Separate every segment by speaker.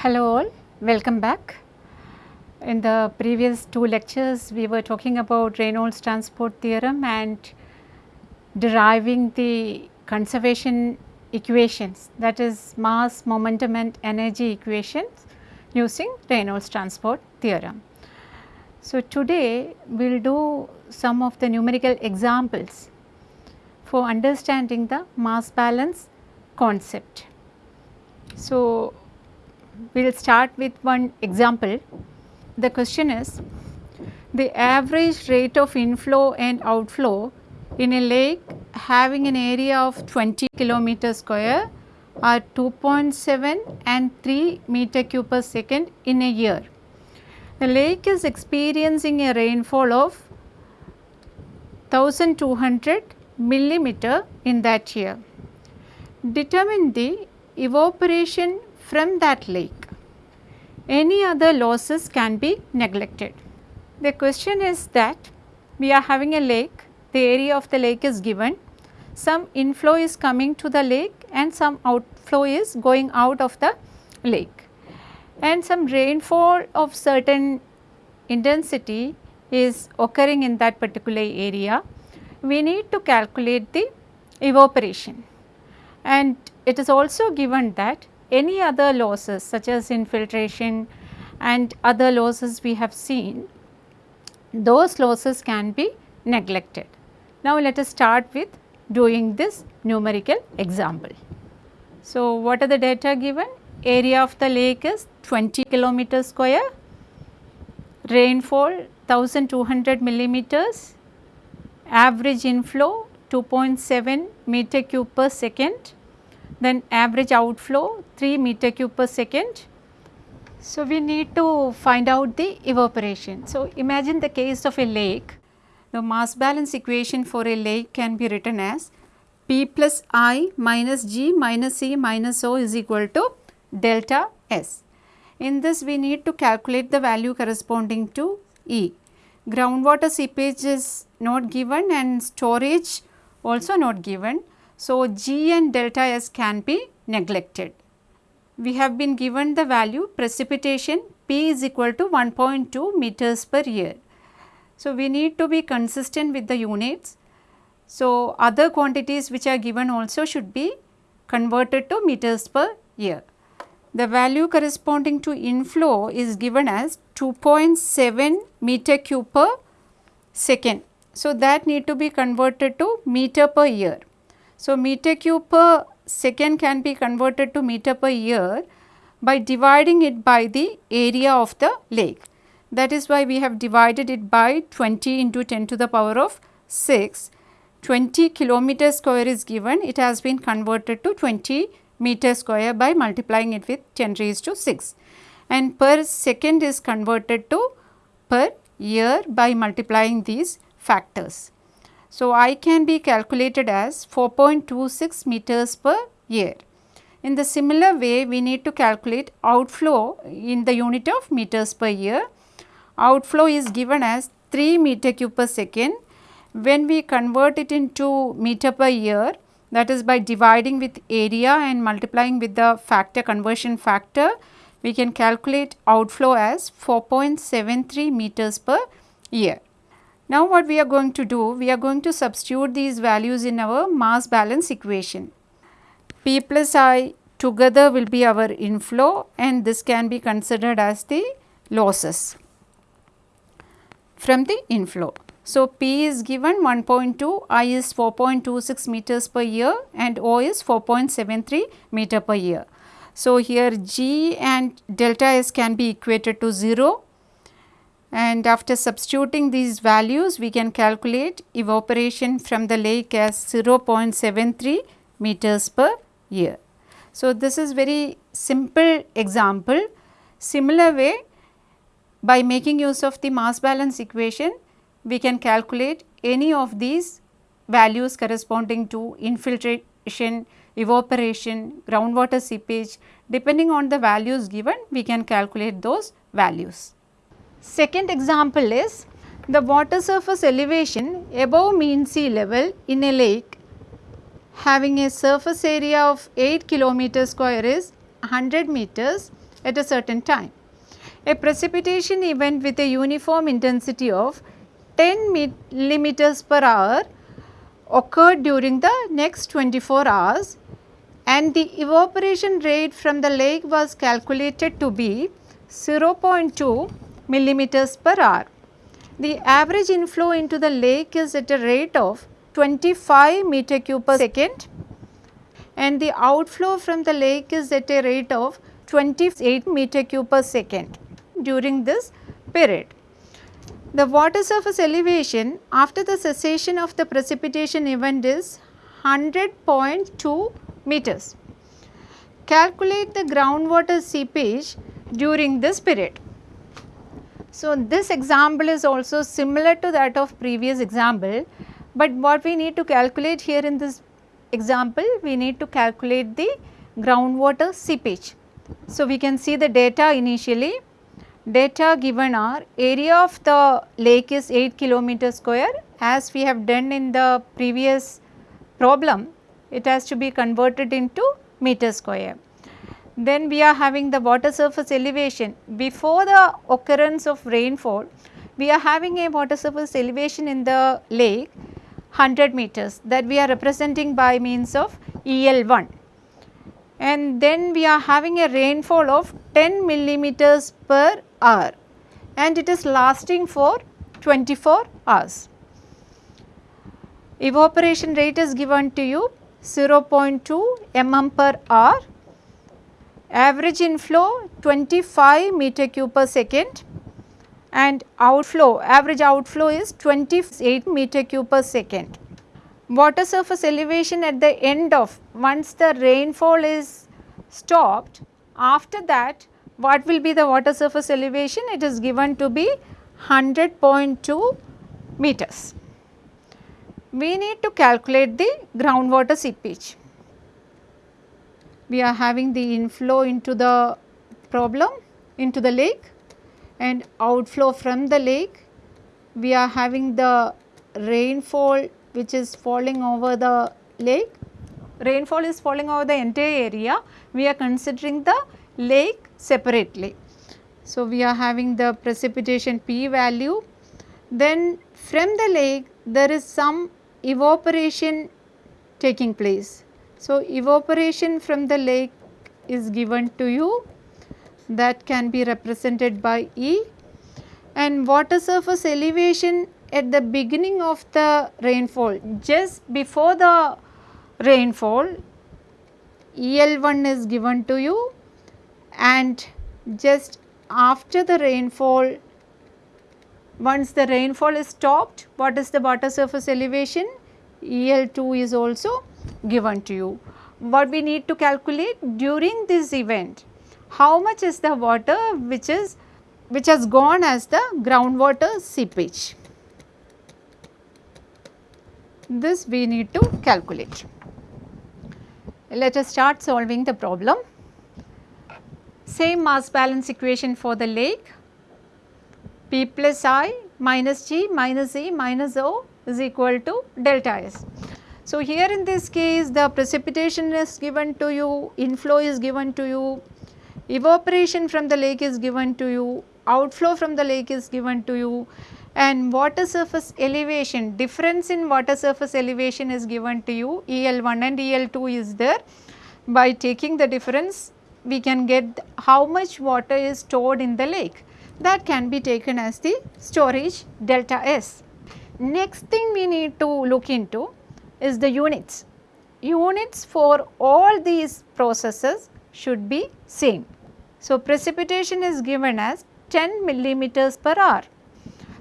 Speaker 1: Hello all, welcome back. In the previous two lectures we were talking about Reynolds transport theorem and deriving the conservation equations that is mass, momentum and energy equations using Reynolds transport theorem. So, today we will do some of the numerical examples for understanding the mass balance concept. So, we will start with one example. The question is the average rate of inflow and outflow in a lake having an area of 20 kilometer square are 2.7 and 3 meter cube per second in a year. The lake is experiencing a rainfall of 1200 millimeter in that year. Determine the evaporation from that lake. Any other losses can be neglected. The question is that we are having a lake, the area of the lake is given, some inflow is coming to the lake and some outflow is going out of the lake and some rainfall of certain intensity is occurring in that particular area. We need to calculate the evaporation and it is also given that any other losses such as infiltration and other losses we have seen, those losses can be neglected. Now, let us start with doing this numerical example. So, what are the data given? Area of the lake is 20 kilometer square, rainfall 1200 millimeters, average inflow 2.7 meter cube per second, then average outflow 3 meter cube per second. So, we need to find out the evaporation. So, imagine the case of a lake. The mass balance equation for a lake can be written as P plus I minus G minus C minus O is equal to delta S. In this we need to calculate the value corresponding to E. Groundwater seepage is not given and storage also not given. So, G and delta S can be neglected. We have been given the value precipitation P is equal to 1.2 meters per year. So, we need to be consistent with the units. So, other quantities which are given also should be converted to meters per year. The value corresponding to inflow is given as 2.7 meter cube per second. So, that need to be converted to meter per year. So, meter cube per second can be converted to meter per year by dividing it by the area of the lake. That is why we have divided it by 20 into 10 to the power of 6. 20 kilometer square is given, it has been converted to 20 meter square by multiplying it with 10 raised to 6 and per second is converted to per year by multiplying these factors. So, I can be calculated as 4.26 meters per year. In the similar way, we need to calculate outflow in the unit of meters per year. Outflow is given as 3 meter cube per second. When we convert it into meter per year, that is by dividing with area and multiplying with the factor conversion factor, we can calculate outflow as 4.73 meters per year. Now, what we are going to do? We are going to substitute these values in our mass balance equation. P plus I together will be our inflow and this can be considered as the losses from the inflow. So, P is given 1.2, I is 4.26 meters per year and O is 4.73 meter per year. So, here G and delta S can be equated to 0 and after substituting these values we can calculate evaporation from the lake as 0.73 meters per year. So, this is very simple example. Similar way by making use of the mass balance equation we can calculate any of these values corresponding to infiltration, evaporation, groundwater seepage depending on the values given we can calculate those values. Second example is the water surface elevation above mean sea level in a lake having a surface area of 8 kilometer square is 100 meters at a certain time. A precipitation event with a uniform intensity of 10 millimeters per hour occurred during the next 24 hours and the evaporation rate from the lake was calculated to be 0.2 millimeters per hour. The average inflow into the lake is at a rate of 25 meter cube per second and the outflow from the lake is at a rate of 28 meter cube per second during this period. The water surface elevation after the cessation of the precipitation event is 100.2 meters. Calculate the groundwater seepage during this period. So, this example is also similar to that of previous example, but what we need to calculate here in this example, we need to calculate the groundwater seepage. So, we can see the data initially, data given are area of the lake is 8 kilometer square as we have done in the previous problem, it has to be converted into meter square. Then we are having the water surface elevation. Before the occurrence of rainfall, we are having a water surface elevation in the lake 100 meters that we are representing by means of EL1. And then we are having a rainfall of 10 millimeters per hour and it is lasting for 24 hours. Evaporation rate is given to you 0.2 mm per hour average inflow 25 meter cube per second and outflow average outflow is 28 meter cube per second. Water surface elevation at the end of once the rainfall is stopped after that what will be the water surface elevation it is given to be 100.2 meters. We need to calculate the groundwater seepage we are having the inflow into the problem into the lake and outflow from the lake. We are having the rainfall which is falling over the lake. Rainfall is falling over the entire area. We are considering the lake separately. So, we are having the precipitation P value. Then from the lake there is some evaporation taking place so, evaporation from the lake is given to you. That can be represented by E. And water surface elevation at the beginning of the rainfall just before the rainfall EL1 is given to you. And just after the rainfall once the rainfall is stopped what is the water surface elevation? EL2 is also given to you. What we need to calculate during this event, how much is the water which is which has gone as the groundwater seepage. This we need to calculate. Let us start solving the problem. Same mass balance equation for the lake P plus I minus G minus E minus O is equal to delta S. So, here in this case the precipitation is given to you, inflow is given to you, evaporation from the lake is given to you, outflow from the lake is given to you and water surface elevation, difference in water surface elevation is given to you, EL1 and EL2 is there. By taking the difference we can get how much water is stored in the lake that can be taken as the storage delta S. Next thing we need to look into is the units. Units for all these processes should be same. So, precipitation is given as 10 millimeters per hour.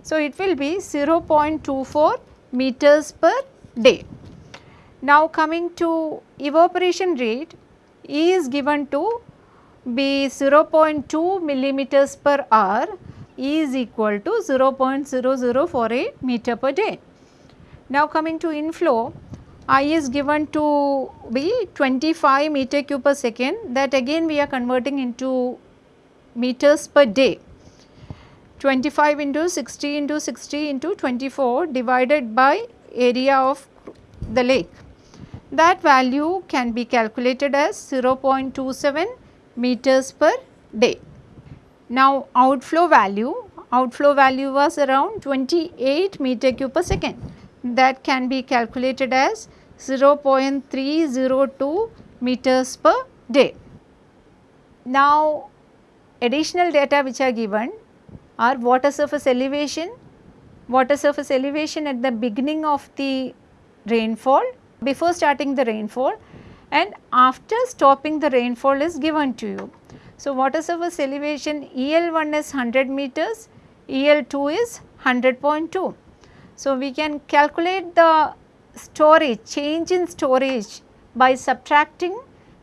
Speaker 1: So, it will be 0.24 meters per day. Now, coming to evaporation rate E is given to be 0.2 millimeters per hour E is equal to 0.0048 meter per day. Now, coming to inflow I is given to be 25 meter cube per second that again we are converting into meters per day. 25 into 60 into 60 into 24 divided by area of the lake. That value can be calculated as 0.27 meters per day. Now outflow value, outflow value was around 28 meter cube per second that can be calculated as 0.302 meters per day. Now additional data which are given are water surface elevation, water surface elevation at the beginning of the rainfall before starting the rainfall and after stopping the rainfall is given to you. So, water surface elevation EL1 is 100 meters, EL2 is 100.2. So, we can calculate the storage change in storage by subtracting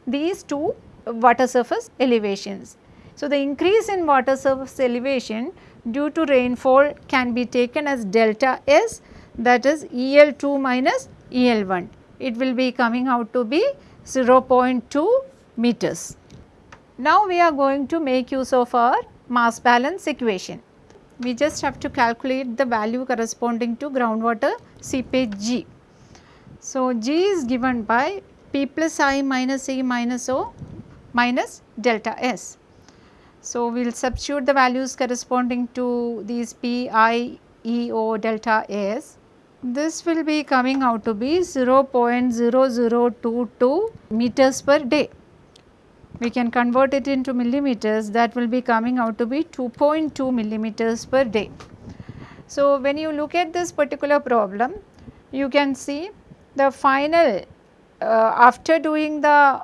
Speaker 1: these two water surface elevations. So, the increase in water surface elevation due to rainfall can be taken as delta S that is EL2 minus EL1. It will be coming out to be 0.2 meters. Now we are going to make use of our mass balance equation. We just have to calculate the value corresponding to groundwater seepage G. So G is given by P plus I minus E minus O minus delta S. So, we will substitute the values corresponding to these P, I, E, O, delta S. This will be coming out to be 0.0022 meters per day. We can convert it into millimeters that will be coming out to be 2.2 millimeters per day. So, when you look at this particular problem, you can see the final uh, after doing the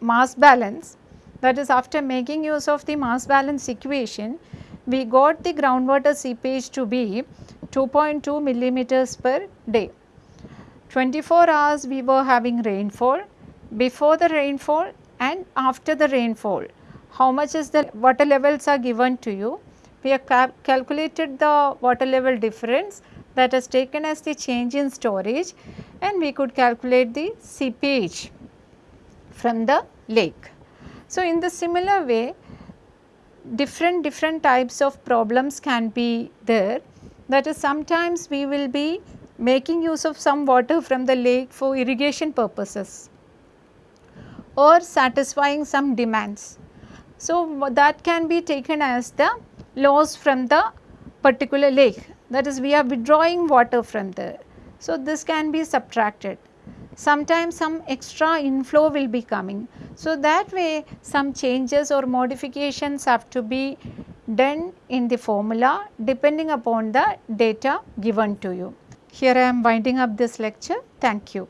Speaker 1: mass balance that is after making use of the mass balance equation, we got the groundwater seepage to be 2.2 millimeters per day. 24 hours we were having rainfall, before the rainfall and after the rainfall. How much is the water levels are given to you? We have cal calculated the water level difference that is taken as the change in storage and we could calculate the seepage from the lake. So, in the similar way different different types of problems can be there that is sometimes we will be making use of some water from the lake for irrigation purposes or satisfying some demands. So, that can be taken as the loss from the particular lake that is we are withdrawing water from there. So, this can be subtracted sometimes some extra inflow will be coming. So, that way some changes or modifications have to be done in the formula depending upon the data given to you. Here I am winding up this lecture. Thank you.